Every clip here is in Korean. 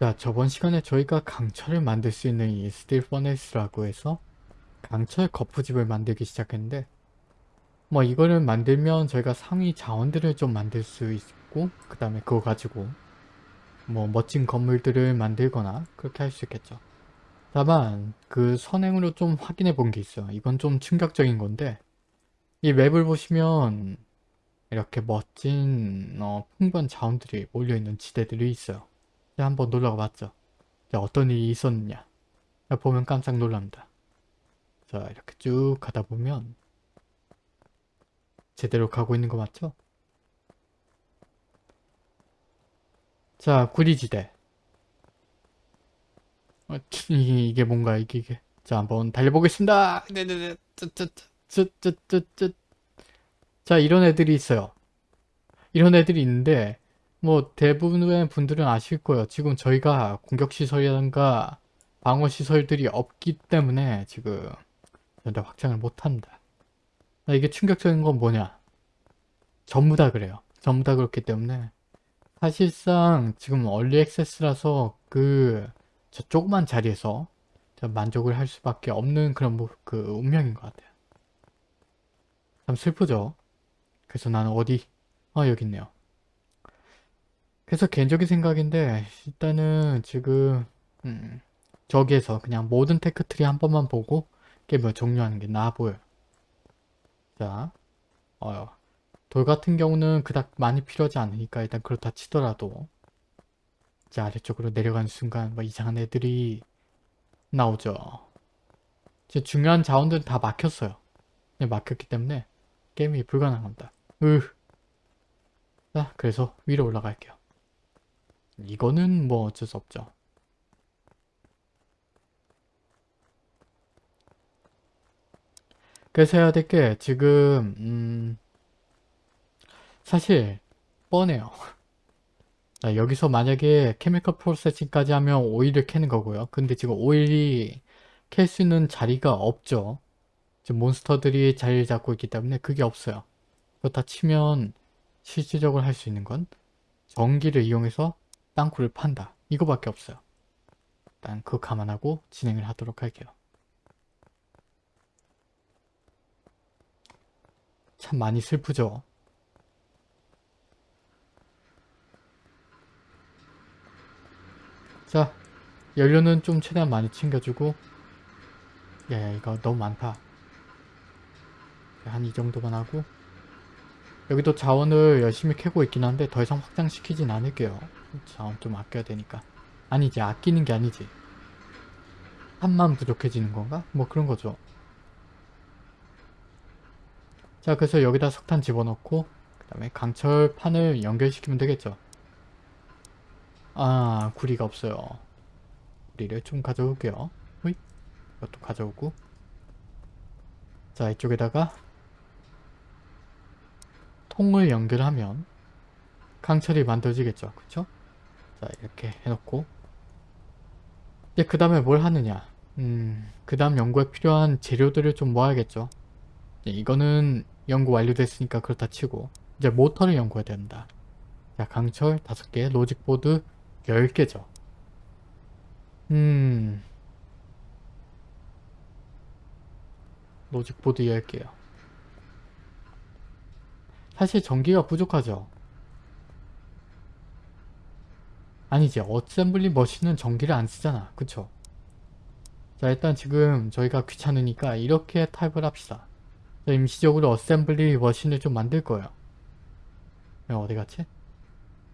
자, 저번 시간에 저희가 강철을 만들 수 있는 이 steel furnace라고 해서 강철 거푸집을 만들기 시작했는데 뭐 이거를 만들면 저희가 상위 자원들을 좀 만들 수 있고 그 다음에 그거 가지고 뭐 멋진 건물들을 만들거나 그렇게 할 수 있겠죠. 다만 그 선행으로 좀 확인해 본 게 있어요. 이건 좀 충격적인 건데 이 맵을 보시면 이렇게 멋진 어, 풍부한 자원들이 몰려있는 지대들이 있어요. 자, 한번 놀러 가 봤죠. 자, 어떤 일이 있었느냐. 자, 보면 깜짝 놀랍니다. 자, 이렇게 쭉 가다 보면 제대로 가고 있는 거 맞죠? 자, 구리지대. 어, 이- 이게 뭔가 이게, 이게. 자, 한번 달려보겠습니다. 네네네. 쯧쯧쯧쯧쯧쯧. 자, 이런 애들이 있어요. 이런 애들이 있는데 뭐 대부분의 분들은 아실 거예요. 지금 저희가 공격시설이라든가 방어시설들이 없기 때문에 지금 전혀 확장을 못합니다. 이게 충격적인 건 뭐냐? 전부 다 그래요. 전부 다 그렇기 때문에 사실상 지금 얼리 액세스라서 그 저 조그만 자리에서 만족을 할 수밖에 없는 그런 뭐, 그 운명인 것 같아요. 참 슬프죠? 그래서 나는 어디 아 여기 있네요. 그래서 개인적인 생각인데 일단은 지금 음, 저기에서 그냥 모든 tech tree 한 번만 보고 게임을 종료하는 게 나아 보여요. 자, 어, 돌 같은 경우는 그닥 많이 필요하지 않으니까 일단 그렇다 치더라도 자 아래쪽으로 내려가는 순간 뭐 이상한 애들이 나오죠. 제 중요한 자원들은 다 막혔어요. 네, 막혔기 때문에 게임이 불가능합니다. 으. 자 그래서 위로 올라갈게요. 이거는 뭐 어쩔 수 없죠. 그래서 해야 될 게 지금 음 사실 뻔해요. 자, 여기서 만약에 케미컬 프로세싱까지 하면 오일을 캐는 거고요. 근데 지금 오일이 캘 수 있는 자리가 없죠. 지금 몬스터들이 자리를 잡고 있기 때문에 그게 없어요. 그렇다 치면 실질적으로 할 수 있는 건 전기를 이용해서 땅굴을 판다. 이거밖에 없어요. 일단 그거 감안하고 진행을 하도록 할게요. 참 많이 슬프죠. 자, 연료는 좀 최대한 많이 챙겨주고 야, 이거 너무 많다. 한 이 정도만 하고 여기도 자원을 열심히 캐고 있긴 한데 더 이상 확장시키진 않을게요. 자원 좀 아껴야 되니까. 아니지 아끼는 게 아니지. 한만 부족해지는 건가? 뭐 그런 거죠. 자 그래서 여기다 석탄 집어넣고 그 다음에 강철판을 연결시키면 되겠죠. 아 구리가 없어요. 구리를 좀 가져올게요. 호잇. 이것도 가져오고 자 이쪽에다가 통을 연결하면 강철이 만들어지겠죠. 그쵸? 자 이렇게 해놓고 이제 그 다음에 뭘 하느냐 음, 그 다음 연구에 필요한 재료들을 좀 모아야겠죠. 이거는 연구 완료됐으니까 그렇다 치고 이제 모터를 연구해야 된다. 자 강철 5개, logic board 10개죠. 음... logic board 10개요. 사실 전기가 부족하죠. 아니지 assembly machine은 전기를 안 쓰잖아. 그쵸? 자 일단 지금 저희가 귀찮으니까 이렇게 타입을 합시다. 임시적으로 assembly machine을 좀 만들 거예요. 어디 갔지?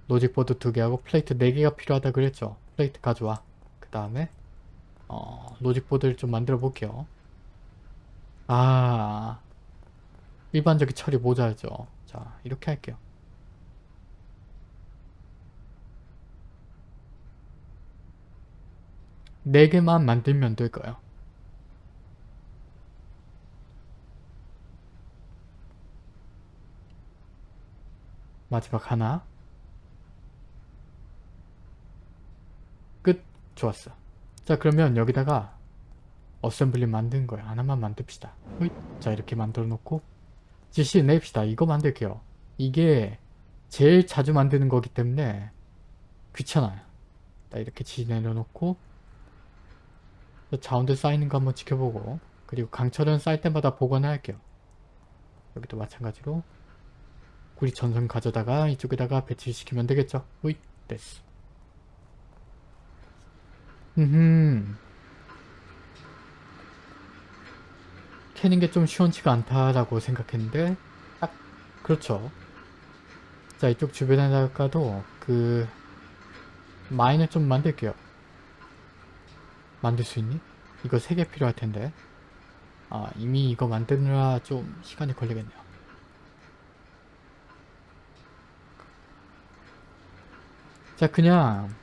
logic board 2개하고 plate 4개가 필요하다 그랬죠. plate 가져와. 그 다음에 어, logic board를 좀 만들어 볼게요. 아 일반적인 철이 모자르죠. 자 이렇게 할게요. 네 개만 만들면 될까요? 마지막 하나. 끝. 좋았어. 자 그러면 여기다가 어셈블리 만든 거야 하나만 만듭시다. 자 이렇게 만들어 놓고 지시 냅시다. 이거 만들게요. 이게 제일 자주 만드는 거기 때문에 귀찮아요. 자, 이렇게 지 내려놓고 자원들 쌓이는 거 한번 지켜보고 그리고 강철은 쌓일 때마다 복원을 할게요. 여기도 마찬가지로 구리 전선 가져다가 이쪽에다가 배치시키면 되겠죠. 우이 됐어. 음 캐는 게좀 시원치가 않다라고 생각했는데 딱 그렇죠. 자 이쪽 주변에다가도 그 마인을 좀 만들게요. 만들 수 있니? 이거 3개 필요할 텐데 아 이미 이거 만드느라 좀 시간이 걸리겠네요. 자 그냥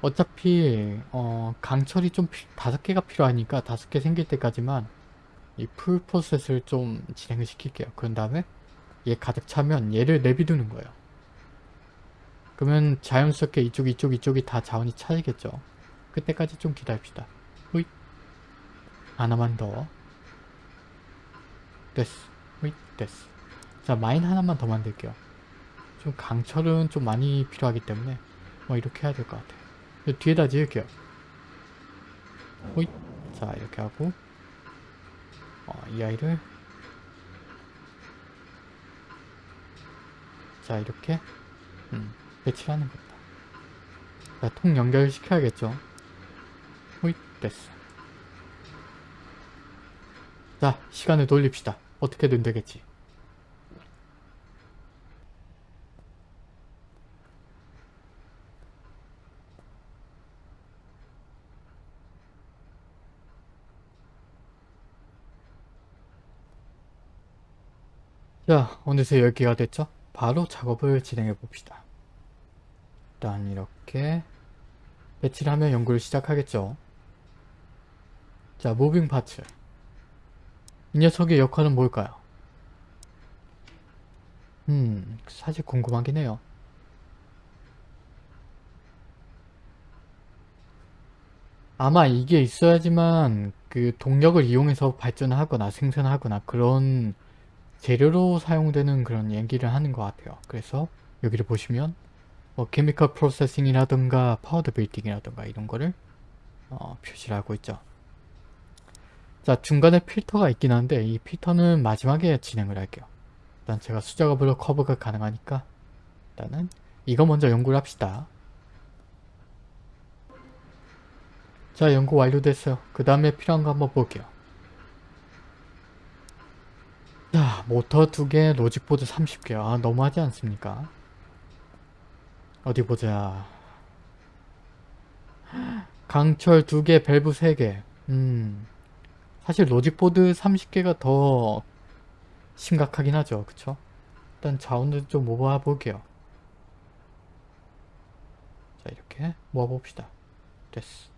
어차피 어 강철이 좀 다섯 개가 필요하니까 다섯 개 생길 때까지만 이 풀 프로세스를 좀 진행을 시킬게요. 그런 다음에 얘 가득 차면 얘를 내비두는 거예요. 그러면 자연스럽게 이쪽 이쪽 이쪽이 다 자원이 차지겠죠. 그때까지 좀 기다립시다. 호잇 하나만 더 됐어 호잇 됐어 자 마인 하나만 더 만들게요. 좀 강철은 좀 많이 필요하기 때문에 뭐 이렇게 해야 될 것 같아요. 뒤에다 지을게요. 호잇 자 이렇게 하고 어, 이 아이를 자 이렇게 음, 배치하는 겁니다. 자, 통 연결시켜야겠죠. 됐어. 자 시간을 돌립시다. 어떻게든 되겠지. 자 어느새 10개가 됐죠? 바로 작업을 진행해 봅시다. 일단 이렇게 배치를 하면 연구를 시작하겠죠. 자 moving parts 이 녀석의 역할은 뭘까요? 음 사실 궁금하긴 해요. 아마 이게 있어야지만 그 동력을 이용해서 발전하거나 생산하거나 그런 재료로 사용되는 그런 얘기를 하는 것 같아요. 그래서 여기를 보시면 뭐 chemical processing이라든가 powder making이라든가 이런 거를 어, 표시를 하고 있죠. 자 중간에 필터가 있긴 한데 이 필터는 마지막에 진행을 할게요. 일단 제가 수작업으로 커버가 가능하니까 일단은 이거 먼저 연구를 합시다. 자 연구 완료됐어요. 그 다음에 필요한 거 한번 볼게요. 자 모터 2개 logic board 30개 아 너무하지 않습니까? 어디 보자 강철 2개 밸브 3개 음 사실 logic board 30개가 더 심각하긴 하죠. 그쵸? 일단 자원을 좀 모아볼게요. 자 이렇게 모아봅시다. 됐어.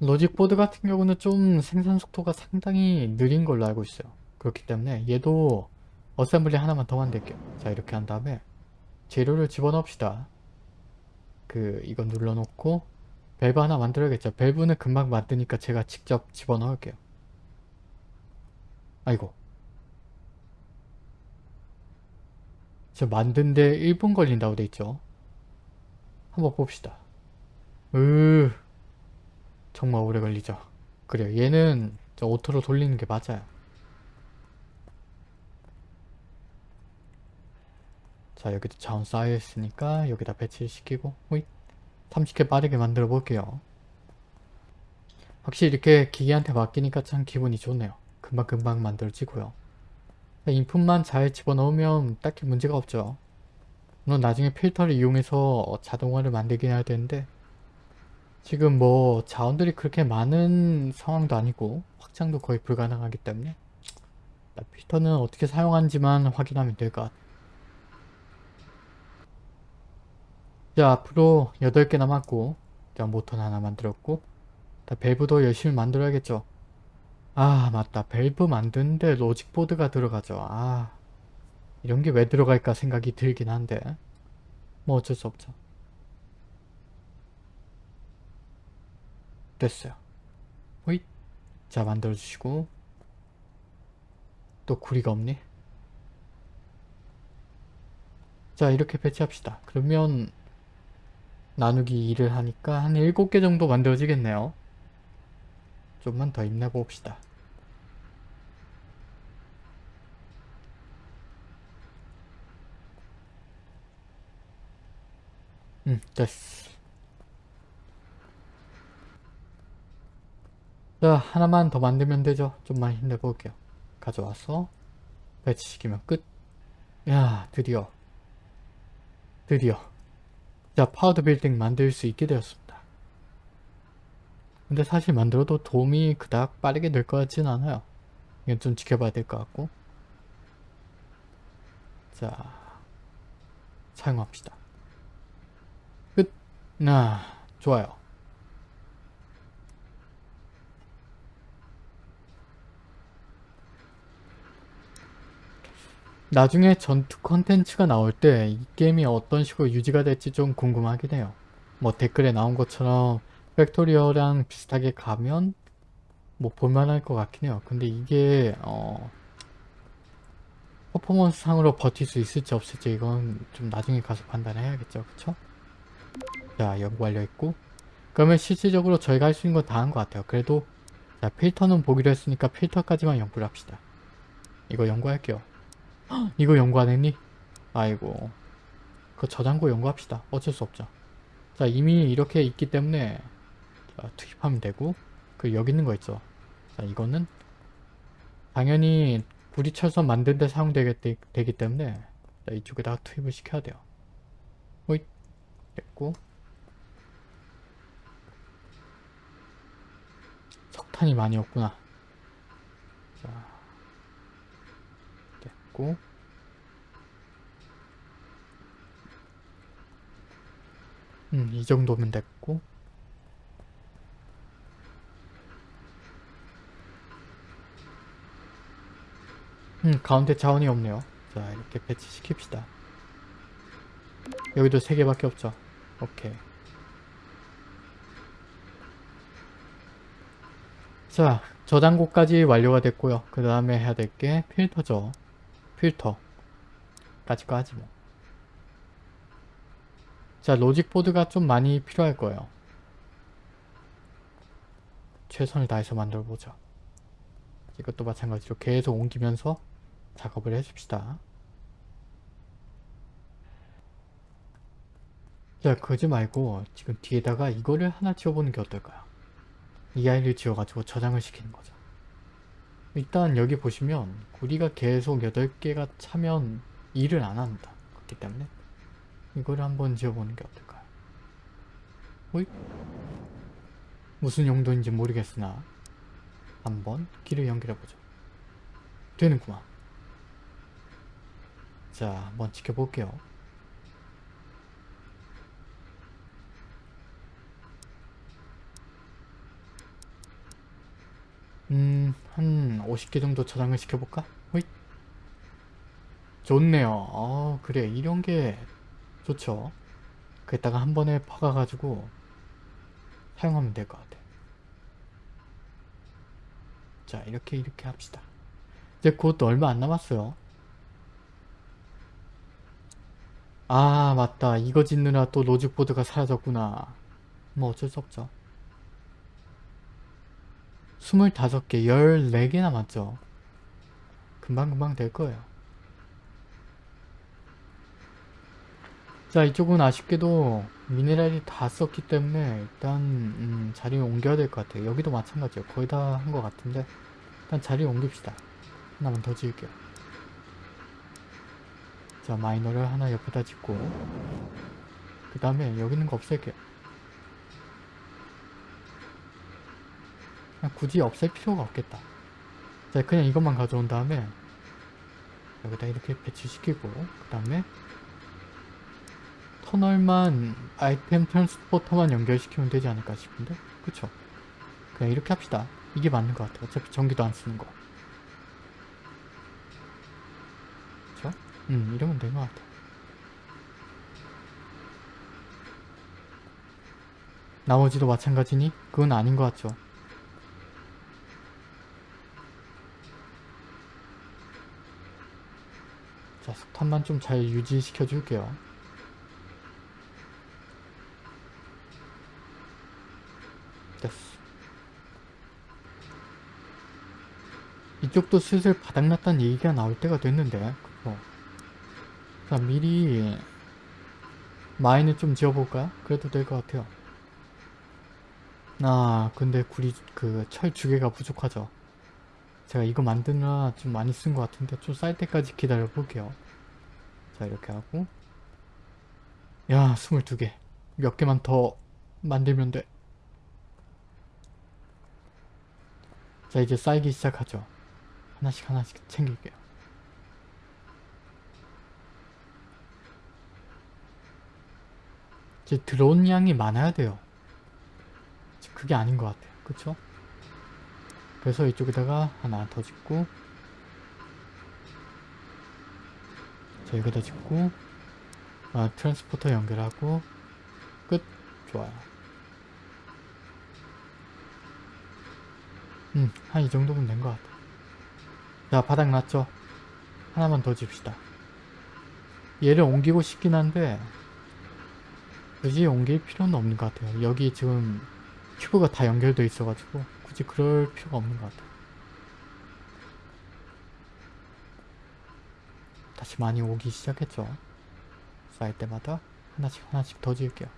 logic board 같은 경우는 좀 생산 속도가 상당히 느린 걸로 알고 있어요. 그렇기 때문에 얘도 assembly 하나만 더 만들게요. 자 이렇게 한 다음에 재료를 집어넣읍시다. 그 이거 눌러놓고 밸브 하나 만들어야겠죠. 밸브는 금방 만드니까 제가 직접 집어넣을게요. 아이고. 저 만든데 1분 걸린다고 돼있죠? 한번 봅시다. 으 정말 오래 걸리죠. 그래요. 얘는 저 auto로 돌리는 게 맞아요. 자 여기도 자원 쌓여있으니까 여기다 배치시키고 호잇 30개 빠르게 만들어 볼게요. 확실히 이렇게 기계한테 맡기니까 참 기분이 좋네요. 금방금방 만들어지고요. input만 잘 집어넣으면 딱히 문제가 없죠. 물론 나중에 필터를 이용해서 자동화를 만들긴 해야 되는데 지금 뭐 자원들이 그렇게 많은 상황도 아니고 확장도 거의 불가능하기 때문에 필터는 어떻게 사용하는지만 확인하면 될 것 같아요. 자 앞으로 8개 남았고 자 모터 하나 만들었고 자, 밸브도 열심히 만들어야겠죠. 아 맞다 밸브 만드는데 로직보드가 들어가죠. 아 이런 게 왜 들어갈까 생각이 들긴 한데 뭐 어쩔 수 없죠. 됐어요. 호잇. 자 만들어 주시고 또 구리가 없니? 자 이렇게 배치합시다. 그러면 나누기 2를 하니까 한 7개 정도 만들어지겠네요. 좀만 더 힘내봅시다. 음, 됐어. 자, 하나만 더 만들면 되죠. 좀만 힘내볼게요. 가져와서 배치시키면 끝. 야, 드디어. 드디어. 자, powered building 만들 수 있게 되었습니다. 근데 사실 만들어도 도움이 그닥 빠르게 될 것 같진 않아요. 이건 좀 지켜봐야 될 것 같고. 자, 사용합시다. 끝. 나, 좋아요. 나중에 전투 컨텐츠가 나올 때 이 게임이 어떤 식으로 유지가 될지 좀 궁금하긴 해요. 뭐 댓글에 나온 것처럼 Factorio랑 비슷하게 가면 뭐 볼만할 것 같긴 해요. 근데 이게 어 퍼포먼스 상으로 버틸 수 있을지 없을지 이건 좀 나중에 가서 판단해야겠죠. 그쵸? 자 연구 완료했고 그러면 실질적으로 저희가 할 수 있는 건 다 한 것 같아요. 그래도 자 필터는 보기로 했으니까 필터까지만 연구를 합시다. 이거 연구할게요. 이거 연구 안 했니? 아이고. 그 저장고 연구합시다. 어쩔 수 없죠. 자 이미 이렇게 있기 때문에 자, 투입하면 되고 그 여기 있는 거 있죠? 자 이거는 당연히 구리철선 만든 데 사용되기 되기 때문에 자, 이쪽에다가 투입을 시켜야 돼요. 호잇. 됐고. 석탄이 많이 없구나. 자 됐고. 음, 이 정도면 됐고. 음, 가운데 자원이 없네요. 자, 이렇게 배치시킵시다. 여기도 3개밖에 없죠? 오케이. 자, 저장고까지 완료가 됐고요. 그 다음에 해야 될 게 필터죠. 필터. 까지까지 뭐. 자, 로직 보드가 좀 많이 필요할 거예요. 최선을 다해서 만들어보자. 이것도 마찬가지로 계속 옮기면서 작업을 해줍시다. 자, 그러지 말고 지금 뒤에다가 이거를 하나 지어보는 게 어떨까요? 이 아이를 지어가지고 저장을 시키는 거죠. 일단 여기 보시면 구리가 계속 8개가 차면 일을 안 합니다. 그렇기 때문에 이거를 한번 지어보는 게 어떨까요? 호잇? 무슨 용도인지 모르겠으나 한번 길을 연결해보죠. 되는구만. 자, 한번 지켜볼게요. 음, 한 50개 정도 저장을 시켜볼까? 호잇. 좋네요. 어, 그래. 이런 게 좋죠. 그랬다가 한 번에 박아가지고 사용하면 될 것 같아. 자, 이렇게 이렇게 합시다. 이제 곧 얼마 안 남았어요. 아, 맞다. 이거 짓느라 또 로직보드가 사라졌구나. 뭐 어쩔 수 없죠. 25개, 14개 남았죠. 금방금방 될 거예요. 자 이쪽은 아쉽게도 미네랄이 다 썼기 때문에 일단 음, 자리 옮겨야 될 것 같아요. 여기도 마찬가지예요. 거의 다 한 것 같은데 일단 자리 옮깁시다. 하나만 더 지을게요. 자 마이너를 하나 옆에다 짓고 그 다음에 여기 있는 거 없앨게요. 그냥 굳이 없앨 필요가 없겠다. 자 그냥 이것만 가져온 다음에 여기다 이렇게 배치시키고 그 다음에 터널만 아이템 트랜스포터만 연결시키면 되지 않을까 싶은데 그쵸? 그냥 이렇게 합시다. 이게 맞는 것 같아요. 어차피 전기도 안 쓰는 거. 그쵸? 음 이러면 된것 같아. 나머지도 마찬가지니? 그건 아닌 것 같죠? 자, 석탄만 좀 잘 유지시켜 줄게요. 됐어. 이쪽도 슬슬 바닥났다는 얘기가 나올 때가 됐는데 그거. 자 미리 마인을 좀 지어볼까요? 그래도 될 것 같아요. 아 근데 구리 그철두 개가 부족하죠. 제가 이거 만드느라 좀 많이 쓴 것 같은데 좀 쌀 때까지 기다려 볼게요. 자 이렇게 하고 야 22개 몇 개만 더 만들면 돼. 자 이제 쌓이기 시작하죠. 하나씩 하나씩 챙길게요. 이제 들어온 양이 많아야 돼요. 그게 아닌 것 같아요. 그쵸? 그래서 이쪽에다가 하나 더 짓고 자 여기다 짓고 아, 트랜스포터 연결하고 끝. 좋아요. 음한 이 정도면 된 것 같아. 자 바닥 났죠? 하나만 더 집시다. 얘를 옮기고 싶긴 한데 굳이 옮길 필요는 없는 것 같아요. 여기 지금 큐브가 다 연결되어 있어가지고 굳이 그럴 필요가 없는 것 같아요. 다시 많이 오기 시작했죠. 쌓일 때마다 하나씩 하나씩 더 지을게요.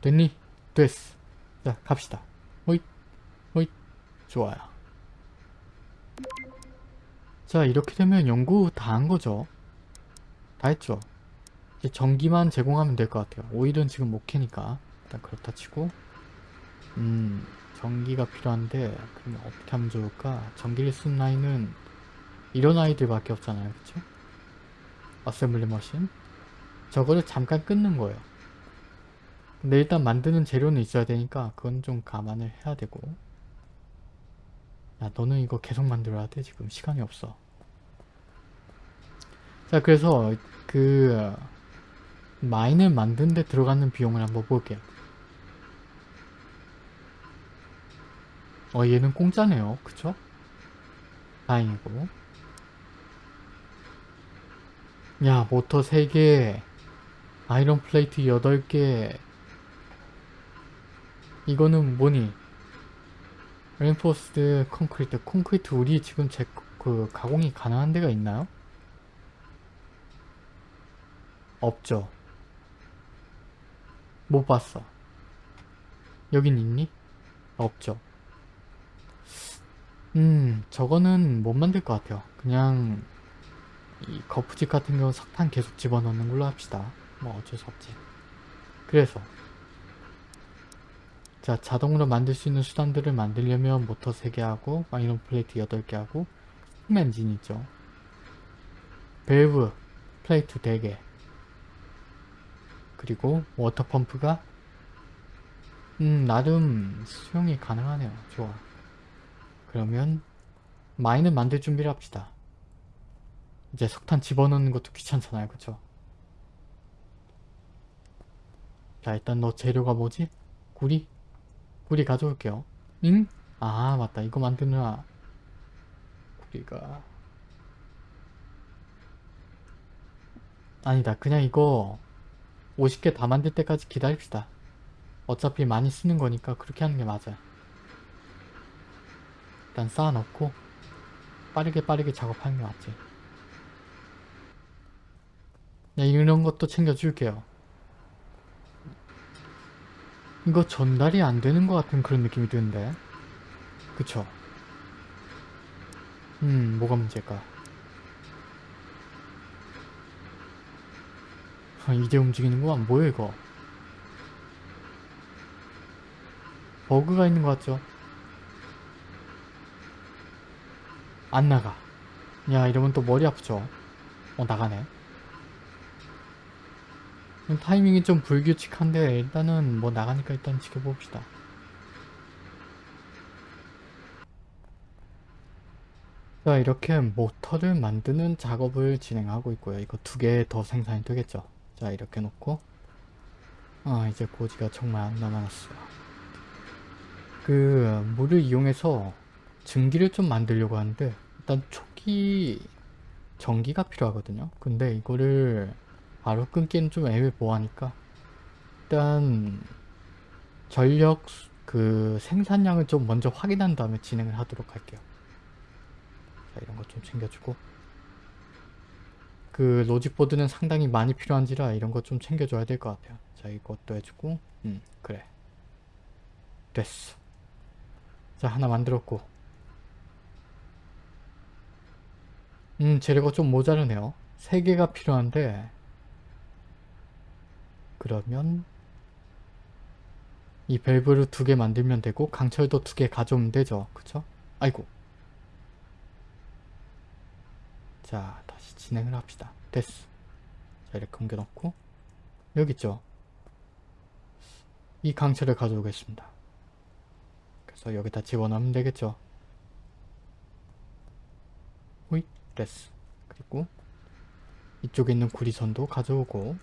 됐니? 됐어. 자 갑시다. 호잇. 호잇. 좋아요. 자 이렇게 되면 연구 다 한 거죠. 다 했죠. 이제 전기만 제공하면 될 것 같아요. 오일은 지금 못 캐니까. 일단 그렇다 치고. 음 전기가 필요한데 그러면 어떻게 하면 좋을까? 전기를 쓴 라인은 이런 아이들밖에 없잖아요. 그쵸? 어셈블리 머신. 저거를 잠깐 끊는 거예요. 근데 일단 만드는 재료는 있어야 되니까 그건 좀 감안을 해야 되고. 야 너는 이거 계속 만들어야 돼? 지금 시간이 없어. 자 그래서 그 마인을 만드는데 들어가는 비용을 한번 볼게요 어 얘는 공짜네요. 그쵸? 다행이고. 야 모터 3개 아이런 플레이트 8개. 이거는 뭐니? 렌포스드 콘크리트. 콘크리트 우리 지금 제 그 가공이 가능한 데가 있나요? 없죠. 못 봤어. 여긴 있니? 없죠 음 저거는 못 만들 것 같아요. 그냥 이 거푸집 같은 경우 석탄 계속 집어넣는 걸로 합시다. 뭐 어쩔 수 없지. 그래서 자 자동으로 만들 수 있는 수단들을 만들려면 모터 3개 하고 iron plate 8개 하고 steam engine 있죠. 밸브 plate 4개. 그리고 water pump가 음 나름 수용이 가능하네요. 좋아 그러면 mine을 만들 준비를 합시다. 이제 석탄 집어넣는 것도 귀찮잖아요 그쵸? 자 일단 너 재료가 뭐지? 구리? 구리 가져올게요. 응? 아 맞다. 이거 만드느라 구리가 아니다. 그냥 이거 50개 다 만들 때까지 기다립시다. 어차피 많이 쓰는 거니까 그렇게 하는 게 맞아요 일단 쌓아놓고 빠르게 빠르게 작업하는 게 맞지 네, 이런 것도 챙겨줄게요. 이거 전달이 안 되는 것 같은 그런 느낌이 드는데. 그쵸? 음, 뭐가 문제일까? 아, 이제 움직이는구만. 뭐야 이거? 버그가 있는 것 같죠? 안 나가. 야, 이러면 또 머리 아프죠? 어, 나가네. 타이밍이 좀 불규칙한데 일단은 뭐 나가니까 일단 지켜봅시다. 자 이렇게 모터를 만드는 작업을 진행하고 있고요. 이거 두 개 더 생산이 되겠죠. 자 이렇게 놓고 아 이제 고지가 정말 안 남아났어요. 그 물을 이용해서 증기를 좀 만들려고 하는데 일단 초기 전기가 필요하거든요. 근데 이거를 바로 끊기는 좀 애매모호하니까 일단 전력 그 생산량을 좀 먼저 확인한 다음에 진행을 하도록 할게요. 자 이런 거 좀 챙겨주고 그 로직보드는 상당히 많이 필요한지라 이런 거 좀 챙겨줘야 될 것 같아요. 자 이것도 해주고 음 그래 됐어. 자 하나 만들었고 음 재료가 좀 모자르네요. 3개가 필요한데 그러면 이 밸브를 두 개 만들면 되고 강철도 두 개 가져오면 되죠. 그쵸? 아이고 자 다시 진행을 합시다. 됐어. 자 이렇게 옮겨놓고 여기 있죠. 이 강철을 가져오겠습니다. 그래서 여기다 집어넣으면 되겠죠. 됐어. 그리고 이쪽에 있는 구리선도 가져오고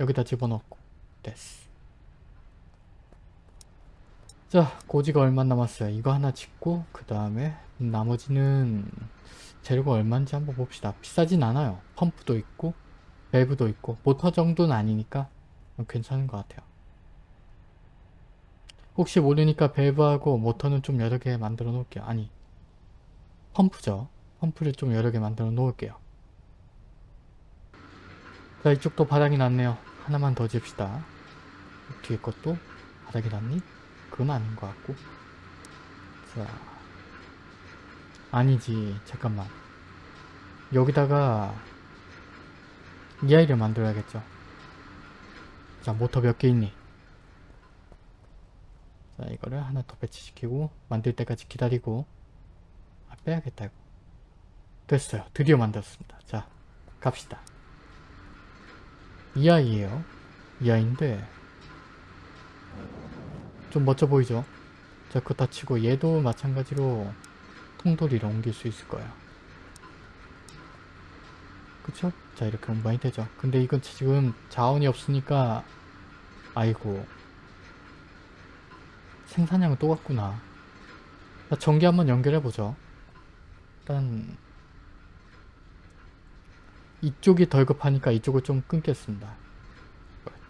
여기다 집어넣고 됐어. 자 고지가 얼마 남았어요. 이거 하나 짓고 그 다음에 나머지는 재료가 얼마인지 한번 봅시다. 비싸진 않아요. 펌프도 있고 밸브도 있고 모터 정도는 아니니까 괜찮은 것 같아요. 혹시 모르니까 밸브하고 모터는 좀 여러 개 만들어 놓을게요. 아니 펌프죠. 펌프를 좀 여러 개 만들어 놓을게요. 자 이쪽도 바닥이 났네요. 하나만 더 집시다. 뒤에 것도 바닥이 났니? 그건 아닌 것 같고 자 아니지 잠깐만 여기다가 이 아이를 만들어야겠죠 자 모터 몇 개 있니 자 이거를 하나 더 배치시키고 만들 때까지 기다리고 아 빼야겠다 이거 됐어요. 드디어 만들었습니다. 자 갑시다. 이 아이예요. 이 아이인데 좀 멋져 보이죠? 자 그거 다 치고 얘도 마찬가지로 통돌이로 옮길 수 있을 거야 그쵸? 자 이렇게 운반이 되죠. 근데 이건 지금 자원이 없으니까 아이고. 생산량은 똑같구나. 자, 전기 한번 연결해보죠. 일단 이쪽이 덜 급하니까 이쪽을 좀 끊겠습니다.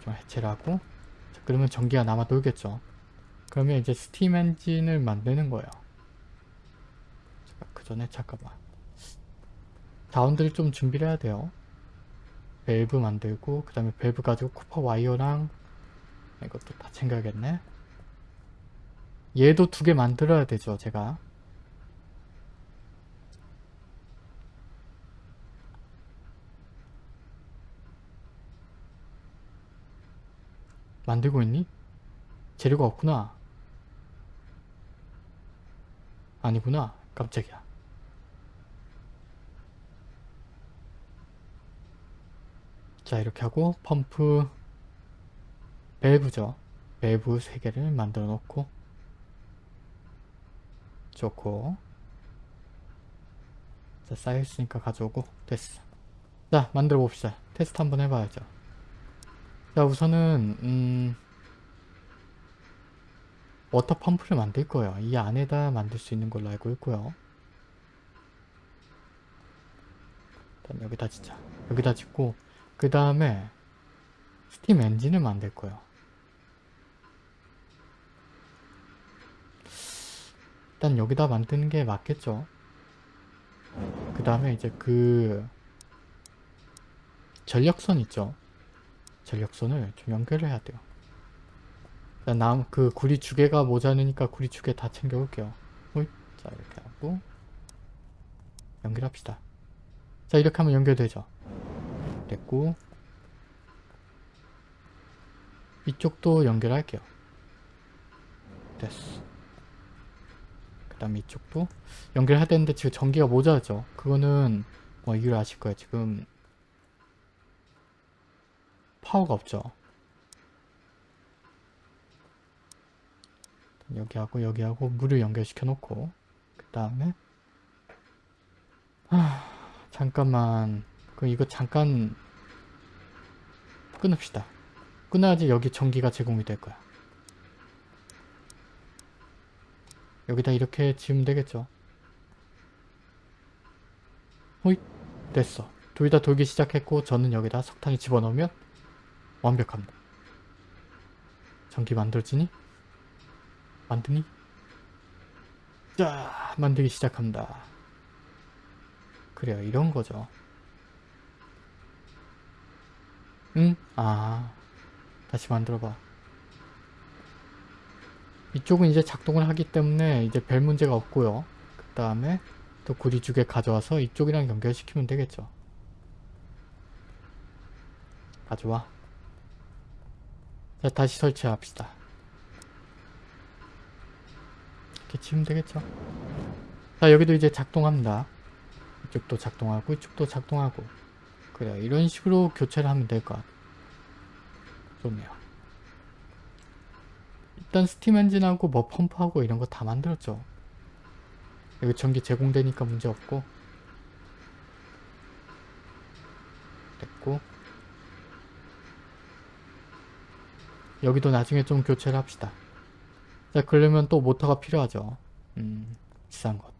좀 해체를 하고 자, 그러면 전기가 남아 돌겠죠. 그러면 이제 steam engine을 만드는 거예요. 그 전에 잠깐만. 자원들을 좀 준비를 해야 돼요. 밸브 만들고 그 다음에 밸브 가지고 copper wire랑 이것도 다 챙겨야겠네. 얘도 두 개 만들어야 되죠 제가 만들고 있니? 재료가 없구나. 아니구나. 깜짝이야. 자 이렇게 하고 펌프 밸브죠. 밸브 3개를 만들어 놓고. 좋고. 자 쌓여있으니까 가져오고. 됐어. 자 만들어 봅시다. 테스트 한번 해봐야죠 자 우선은 음 water pump를 만들 거예요 이 안에다 만들 수 있는 걸로 알고 있고요 일단 여기다 짓자 여기다 짓고 그 다음에 스팀 엔진을 만들 거예요. 일단 여기다 만드는 게 맞겠죠. 그 다음에 이제 그 전력선 있죠. 전력선을 좀 연결을 해야 돼요. 일단 그 구리 주개가 모자르니까 구리 주개 다 챙겨올게요. 자 이렇게 하고 연결합시다. 자 이렇게 하면 연결되죠. 됐고 이쪽도 연결할게요 됐어 그 다음에 이쪽도 연결해야 되는데 지금 전기가 모자라죠 그거는 뭐 이유를 아실 거예요 지금 파워가 없죠 여기하고 여기하고 물을 연결시켜 놓고 그 다음에 잠깐만 그럼 이거 잠깐 끊읍시다. 끊어야지 여기 전기가 제공이 될 거야. 여기다 이렇게 지으면 되겠죠. 호잇 됐어. 둘 다 돌기 시작했고 저는 여기다 석탄을 집어넣으면 완벽합니다. 전기 만들어지니? 만드니? 자, 만들기 시작합니다. 그래요, 이런 거죠. 응? 아, 다시 만들어봐. 이쪽은 이제 작동을 하기 때문에 이제 별 문제가 없고요. 그 다음에 또 구리 두개 가져와서 이쪽이랑 연결시키면 되겠죠. 가져와. 자, 다시 설치합시다. 이렇게 치면 되겠죠. 자, 여기도 이제 작동합니다. 이쪽도 작동하고 이쪽도 작동하고 그래요. 이런 식으로 교체를 하면 될 것 같아요. 좋네요. 일단 스팀 엔진하고 뭐 펌프하고 이런 거 다 만들었죠. 여기 전기 제공되니까 문제없고 됐고 여기도 나중에 좀 교체를 합시다. 자 그러면 또 모터가 필요하죠. 음 비싼 것.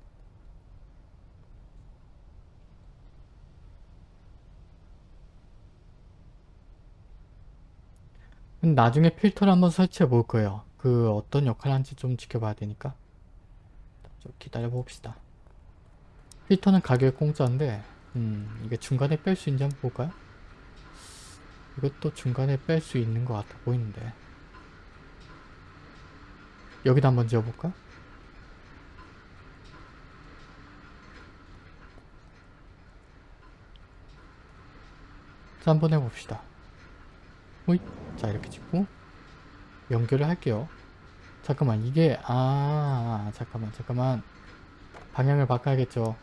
나중에 필터를 한번 설치해 볼 거예요. 그 어떤 역할을 하는지 좀 지켜봐야 되니까 좀 기다려 봅시다. 필터는 가격이 공짜인데 음 이게 중간에 뺄 수 있는지 한번 볼까요? 이것도 중간에 뺄 수 있는 것 같아 보이는데 여기다 한번 지어볼까? 자 한번 해봅시다. 호잇 자 이렇게 찍고 연결을 할게요. 잠깐만 이게 아 잠깐만 잠깐만 방향을 바꿔야겠죠.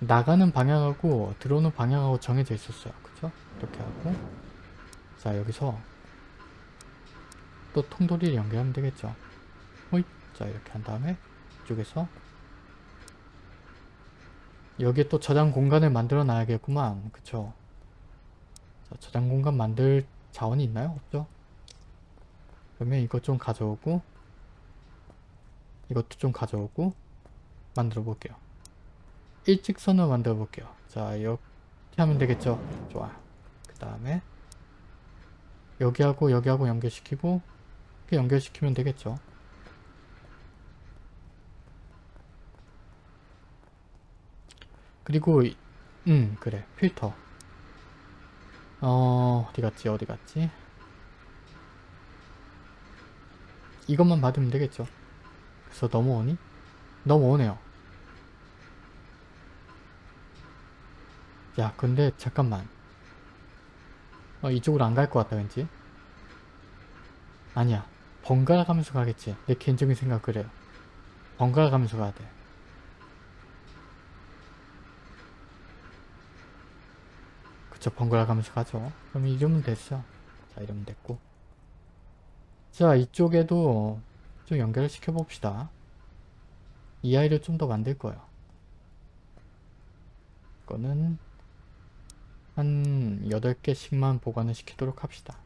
나가는 방향하고 들어오는 방향하고 정해져 있었어요. 그쵸? 이렇게 하고 자 여기서 또 통돌이를 연결하면 되겠죠. 호잇 자 이렇게 한 다음에 이쪽에서 여기에 또 저장 공간을 만들어 놔야겠구만. 그쵸? 자, 저장 공간 만들 자원이 있나요? 없죠? 그러면 이것 좀 가져오고 이것도 좀 가져오고 만들어 볼게요. 일직선을 만들어 볼게요. 자 이렇게 하면 되겠죠? 좋아. 그 다음에 여기하고 여기하고 연결시키고 이렇게 연결시키면 되겠죠? 그리고 이- 음 그래 필터 어 어디 갔지 어디 갔지 이것만 받으면 되겠죠 그래서 넘어오니? 넘어오네요 야 근데 잠깐만. 어 이쪽으로 안 갈 것 같다 왠지? 아니야. 번갈아 가면서 가겠지. 내 개인적인 생각 그래요 번갈아 가면서 가야 돼. 그쵸 번갈아 가면서 가죠. 그럼 이러면 됐어. 자 이러면 됐고. 자 이쪽에도 좀 연결을 시켜 봅시다. 이 아이를 좀 더 만들 거예요. 이거는 한 8개씩만 보관을 시키도록 합시다.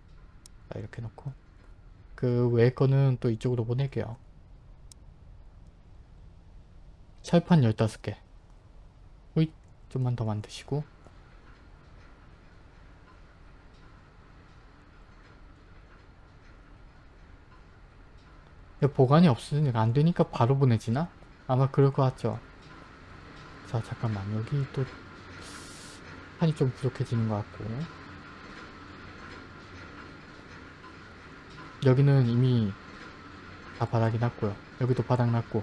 자 이렇게 놓고. 그 외의 거는 또 이쪽으로 보낼게요. 철판 15개. 호잇 좀만 더 만드시고. 보관이 없으니까 안 되니까 바로 보내지나? 아마 그럴 것 같죠. 자 잠깐만. 여기 또 판이 좀 부족해지는 것 같고 여기는 이미 다 바닥이 났고요. 여기도 바닥 났고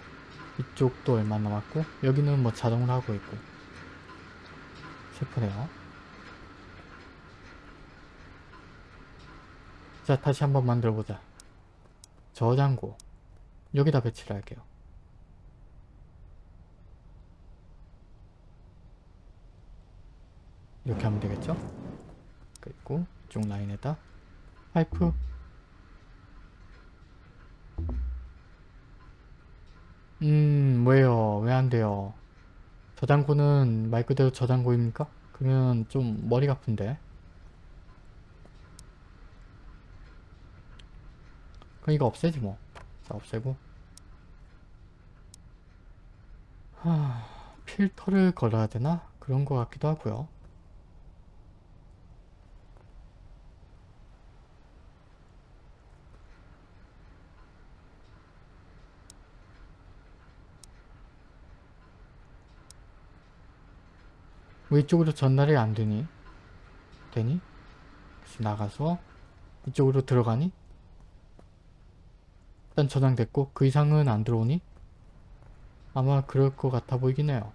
이쪽도 얼마 남았고 여기는 뭐 자동으로 하고 있고 슬프네요. 자 다시 한번 만들어보자. 저장고 여기다 배치를 할게요. 이렇게 하면 되겠죠? 그리고 이쪽 라인에다 파이프 음 왜요? 왜 안 돼요? 저장고는 말 그대로 저장고입니까? 그러면 좀 머리가 아픈데 그럼 이거 없애지 뭐. 자, 없애고. 하, 필터를 걸어야 되나? 그런 것 같기도 하고요. 왜 이쪽으로 전달이 안 되니? 되니? 다시 나가서 이쪽으로 들어가니? 일단 저장됐고 그 이상은 안 들어오니? 아마 그럴 것 같아 보이긴 해요.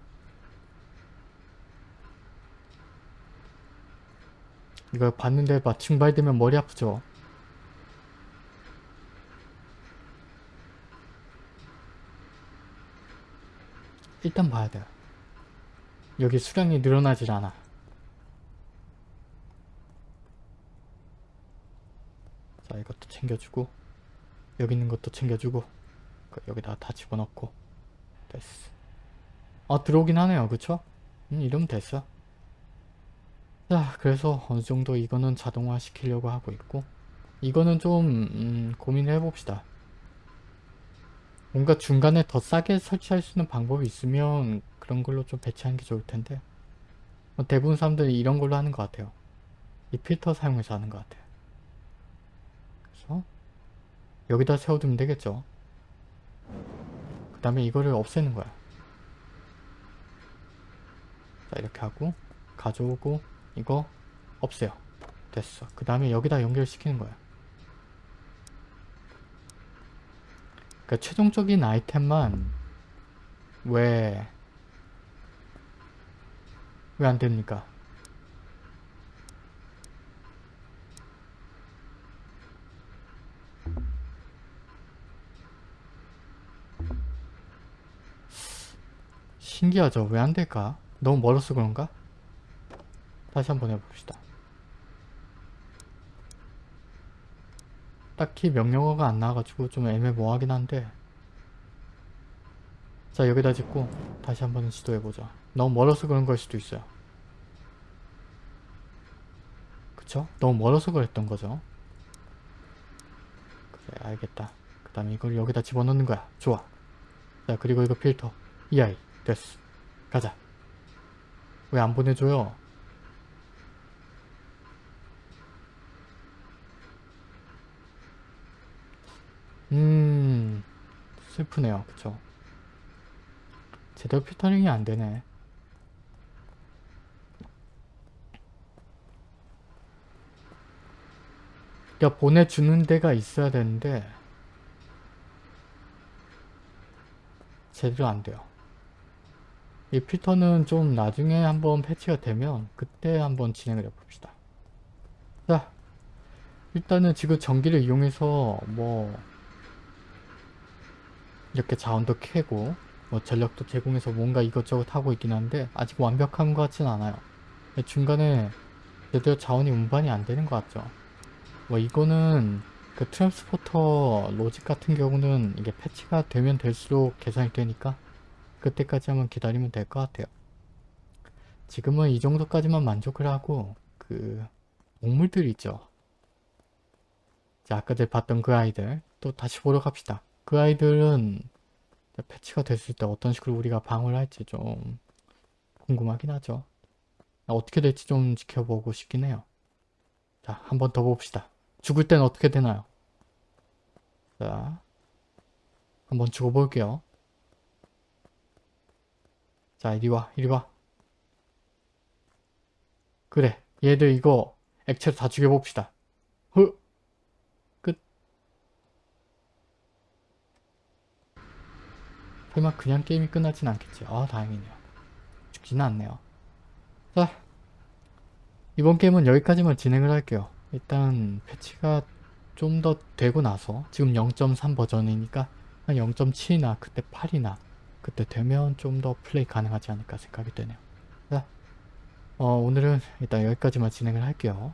이거 봤는데 마침 발되면 머리 아프죠? 일단 봐야 돼요. 여기 수량이 늘어나질 않아. 자 이것도 챙겨주고 여기 있는 것도 챙겨주고 그 여기다 다 집어넣고 됐어. 아 들어오긴 하네요. 그쵸? 음 이러면 됐어. 자 그래서 어느정도 이거는 자동화 시키려고 하고 있고 이거는 좀 음, 고민을 해봅시다. 뭔가 중간에 더 싸게 설치할 수 있는 방법이 있으면 그런 걸로 좀 배치하는 게 좋을 텐데 뭐 대부분 사람들이 이런 걸로 하는 것 같아요. 이 필터 사용해서 하는 것 같아요. 그래서 여기다 세워두면 되겠죠. 그 다음에 이거를 없애는 거야. 자 이렇게 하고 가져오고 이거 없애요. 됐어. 그 다음에 여기다 연결시키는 거야. 그러니까 최종적인 아이템만 왜 왜 안 됩니까? 신기하죠? 왜 안 될까? 너무 멀어서 그런가? 다시 한번 해봅시다. 딱히 명령어가 안 나와가지고 좀 애매모호하긴 한데 자 여기다 짓고 다시 한번 시도해보자. 너무 멀어서 그런 걸 수도 있어요. 그쵸? 너무 멀어서 그랬던 거죠. 그래 알겠다. 그 다음에 이걸 여기다 집어넣는 거야. 좋아. 자 그리고 이거 필터. 이 아이 됐어. 가자. 왜 안 보내줘요? 음 슬프네요. 그쵸? 제대로 필터링이 안되네. 그러니까 보내주는 데가 있어야 되는데 제대로 안돼요. 이 필터는 좀 나중에 한번 패치가 되면 그때 한번 진행을 해봅시다. 자 일단은 지금 전기를 이용해서 뭐 이렇게 자원도 캐고 뭐 전력도 제공해서 뭔가 이것저것 하고 있긴 한데 아직 완벽한 것 같진 않아요. 중간에 제대로 자원이 운반이 안 되는 것 같죠. 뭐 이거는 그 트랜스포터 로직 같은 경우는 이게 패치가 되면 될수록 개선이 되니까 그때까지 한번 기다리면 될 것 같아요. 지금은 이 정도까지만 만족을 하고 그 동물들 있죠. 자 아까 봤던 그 아이들 또 다시 보러 갑시다. 그 아이들은 패치가 됐을 때 어떤 식으로 우리가 방어를 할지 좀 궁금하긴 하죠. 어떻게 될지 좀 지켜보고 싶긴 해요. 자, 한 번 더 봅시다. 죽을 땐 어떻게 되나요? 자, 한번 죽어볼게요. 자, 이리 와, 이리 와. 그래, 얘들 이거 액체로 다 죽여봅시다. 설마 그냥 게임이 끝나진 않겠지. 아 다행이네요. 죽지는 않네요. 자 이번 게임은 여기까지만 진행을 할게요. 일단 패치가 좀 더 되고 나서 지금 0.3 버전이니까 한 0.7이나 그때 8이나 그때 되면 좀 더 플레이 가능하지 않을까 생각이 되네요. 자 어, 오늘은 일단 여기까지만 진행을 할게요.